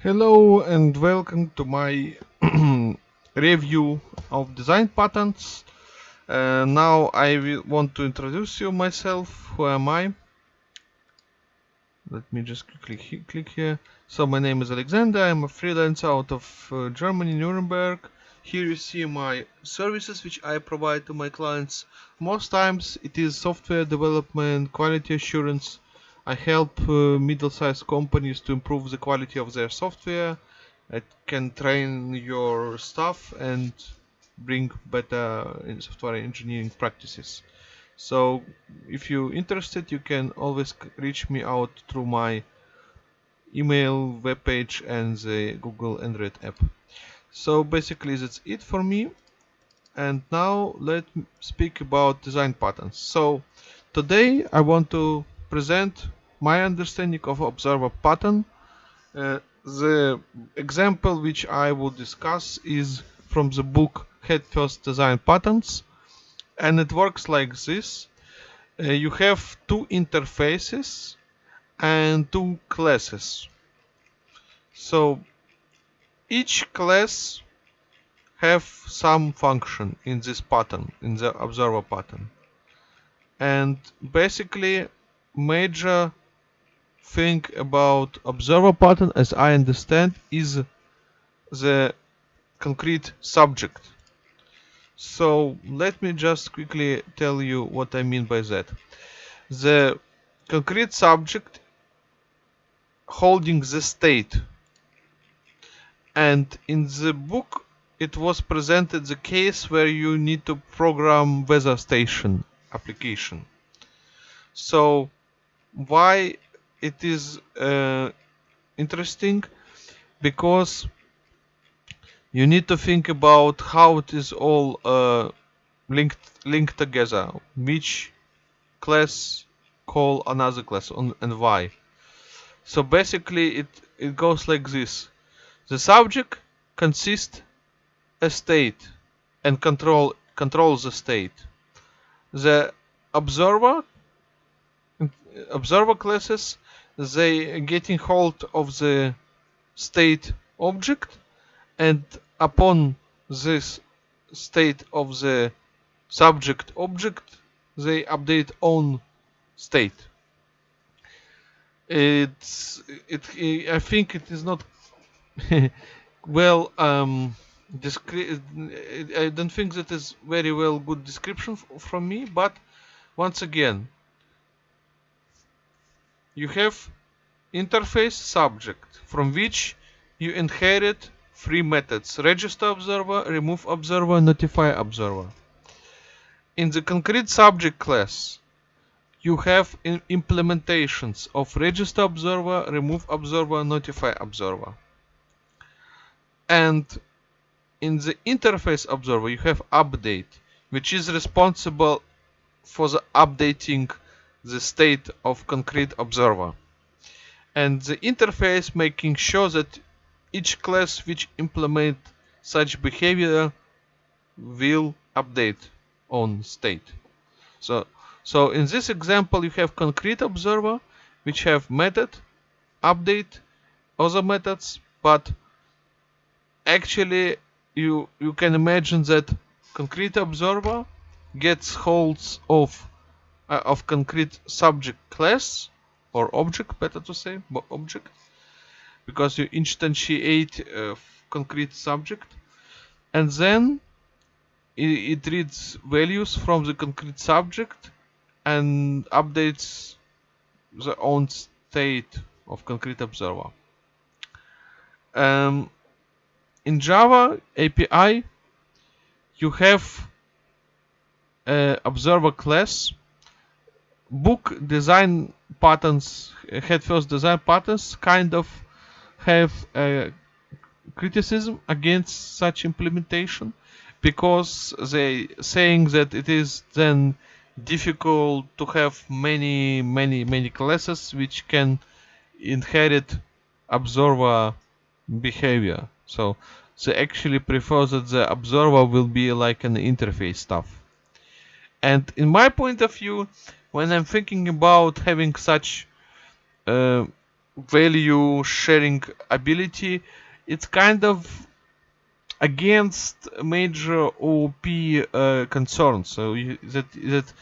Hello and welcome to my review of design patterns. Uh, now I want to introduce you myself. Who am I? Let me just quickly click here. So my name is Alexander. I'm a freelancer out of uh, Germany, Nuremberg. Here you see my services which I provide to my clients. Most times it is software development, quality assurance, I help uh, middle-sized companies to improve the quality of their software. I can train your staff and bring better software engineering practices. So if you're interested, you can always reach me out through my email, webpage and the Google Android app. So basically that's it for me. And now let's speak about design patterns. So today I want to present my understanding of observer pattern. Uh, the example which I will discuss is from the book Head First Design Patterns and it works like this. Uh, you have two interfaces and two classes. So each class have some function in this pattern, in the observer pattern. And basically major thing about observer pattern as I understand is the concrete subject. So let me just quickly tell you what I mean by that. The concrete subject holding the state and in the book it was presented the case where you need to program weather station application. So why it is uh, interesting because you need to think about how it is all uh, linked linked together. Which class call another class on, and why? So basically it it goes like this. The subject consists a state and control controls the state. The observer observer classes they getting hold of the state object and upon this state of the subject object they update own state. It's it i think it is not well um i don't think that is very well good description from me but once again you have interface subject from which you inherit three methods. Register observer remove observer notify observer. In the concrete subject class you have implementations of register observer remove observer notify observer. And in the interface observer you have update which is responsible for the updating the state of concrete observer. And the interface making sure that each class which implement such behavior will update on state. So so in this example you have concrete observer which have method update other methods but actually you you can imagine that concrete observer gets holds of uh, of concrete subject class or object better to say object because you instantiate a concrete subject and then it, reads values from the concrete subject and updates the own state of concrete observer. Um, in Java API you have observer class book design patterns head first design patterns kind of have a criticism against such implementation because they saying that it is then difficult to have many many many classes which can inherit observer behavior. So they actually prefer that the observer will be like an interface stuff. And in my point of view when I'm thinking about having such uh, value sharing ability it's kind of against major OP uh, concerns. So you, that that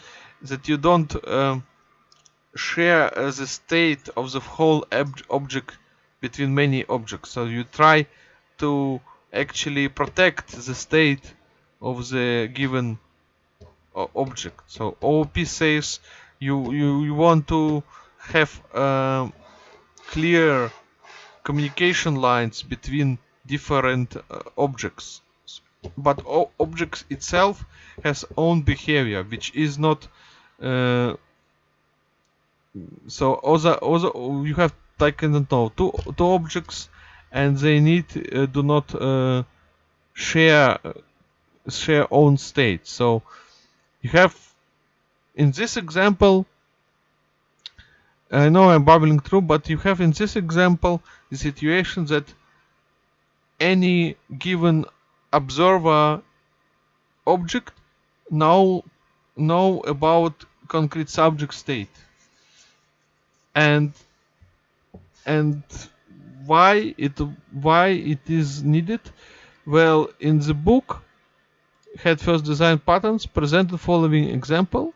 that you don't um, share uh, the state of the whole ob object between many objects. So you try to actually protect the state of the given uh, object. So OOP says you you, you want to have um, clear communication lines between different uh, objects. But objects itself has own behavior which is not uh, so also also you have like I don't know two two objects and they need uh, do not uh, share share own state. So you have in this example I know I'm babbling through but you have in this example the situation that any given observer object now know about concrete subject state. And and why it why it is needed? Well in the book head first design patterns present the following example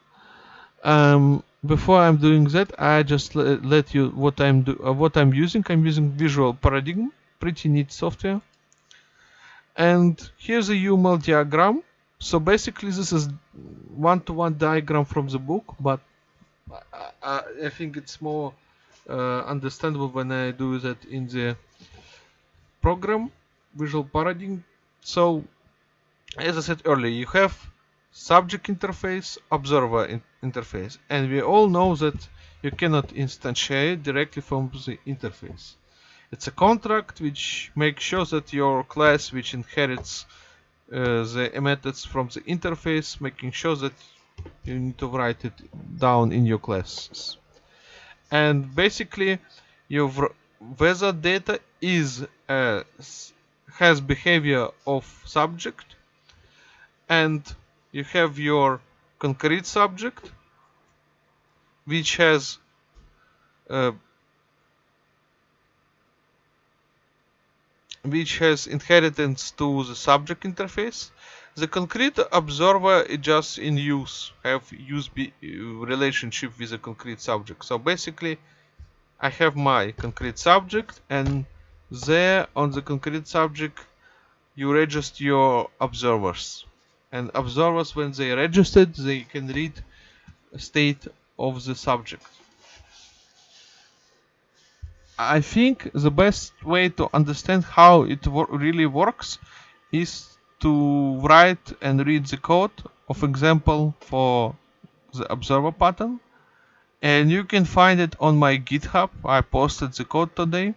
um, before I'm doing that I just let, you what I'm do uh, what I'm using. I'm using visual paradigm pretty neat software. And here's a UML diagram. So basically this is one-to-one -one diagram from the book but I, I think it's more uh, understandable when I do that in the program visual paradigm. So as I said earlier you have subject interface observer interface and we all know that you cannot instantiate directly from the interface it's a contract which makes sure that your class which inherits uh, the methods from the interface, making sure that you need to write it down in your classes. And basically, your weather data is uh, has behavior of subject, and you have your concrete subject, which has uh, which has inheritance to the subject interface. The concrete observer just in use, have use relationship with the concrete subject. So basically, I have my concrete subject and there on the concrete subject you register your observers and observers when they registered they can read state of the subject. I think the best way to understand how it wor really works is to write and read the code of example for the observer pattern. And you can find it on my github. I posted the code today.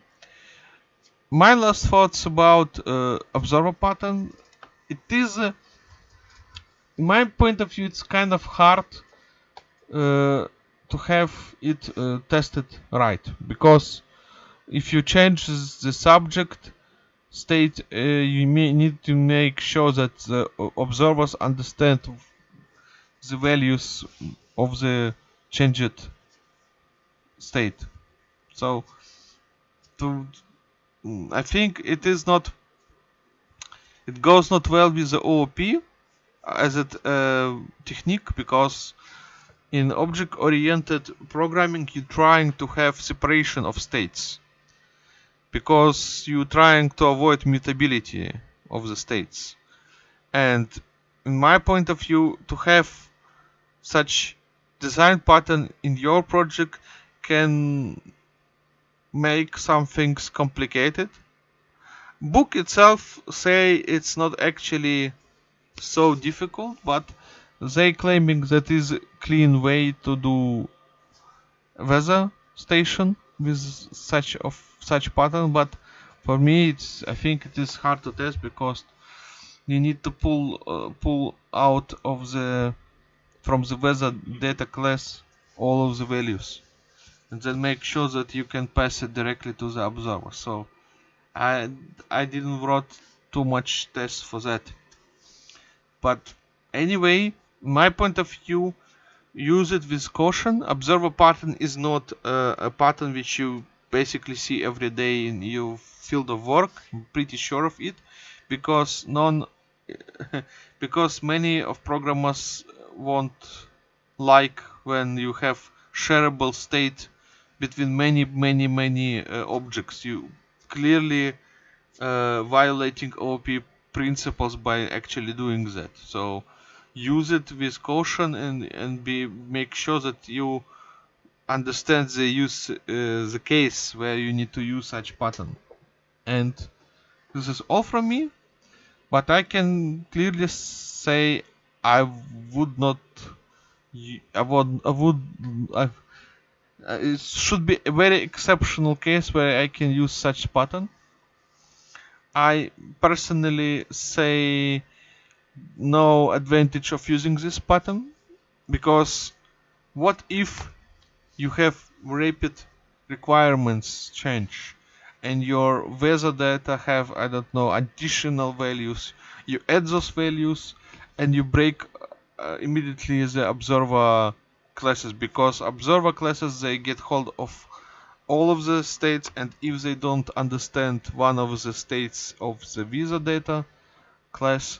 My last thoughts about uh, observer pattern. It is in my point of view it's kind of hard uh, to have it uh, tested right. Because if you change the subject state uh, you may need to make sure that the observers understand the values of the changed state. So to I think it is not it goes not well with the OOP as a uh, technique because in object oriented programming you're trying to have separation of states because you're trying to avoid mutability of the states. And in my point of view, to have such design pattern in your project can make some things complicated. Book itself say it's not actually so difficult, but they claiming that is clean way to do weather station with such of such pattern but for me it's I think it is hard to test because you need to pull uh, pull out of the from the weather data class all of the values and then make sure that you can pass it directly to the observer. So I I didn't wrote too much tests for that but anyway my point of view use it with caution. Observer pattern is not uh, a pattern which you basically see every day in your field of work. I'm pretty sure of it. Because none because many of programmers won't like when you have shareable state between many many many uh, objects. You clearly uh, violating OOP principles by actually doing that. So use it with caution and and be make sure that you understand the use uh, the case where you need to use such pattern. And this is all from me but I can clearly say I would not I would I would I, it should be a very exceptional case where I can use such pattern I personally say no advantage of using this pattern because what if you have rapid requirements change and your weather data have I don't know additional values? You add those values and you break uh, immediately the observer classes because observer classes they get hold of all of the states and if they don't understand one of the states of the weather data class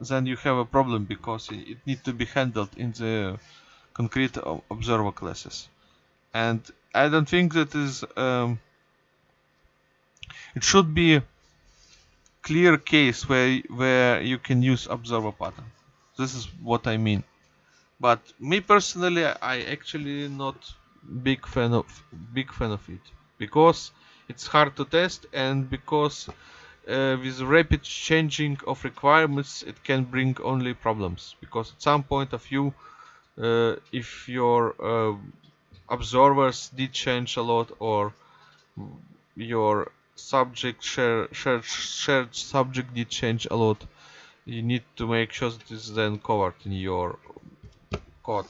then you have a problem because it needs to be handled in the concrete observer classes. And I don't think that is um, it should be clear case where where you can use observer pattern. This is what I mean. But me personally I actually not big fan of big fan of it. Because it's hard to test and because uh, with rapid changing of requirements it can bring only problems. Because at some point of view uh, if your uh, observers did change a lot or your subject share, shared, shared subject did change a lot you need to make sure that it is then covered in your code.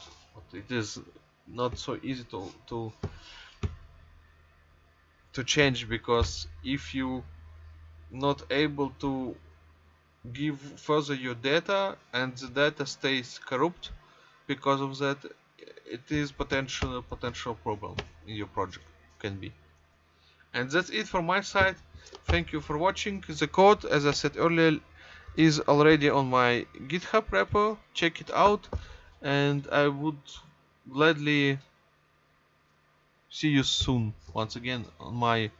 It is not so easy to to to change because if you not able to give further your data and the data stays corrupt because of that it is potential potential problem in your project can be. And that's it from my side. Thank you for watching. The code as i said earlier is already on my github repo. Check it out. And i would gladly see you soon once again on my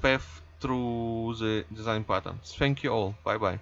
path through the design patterns. Thank you all. Bye bye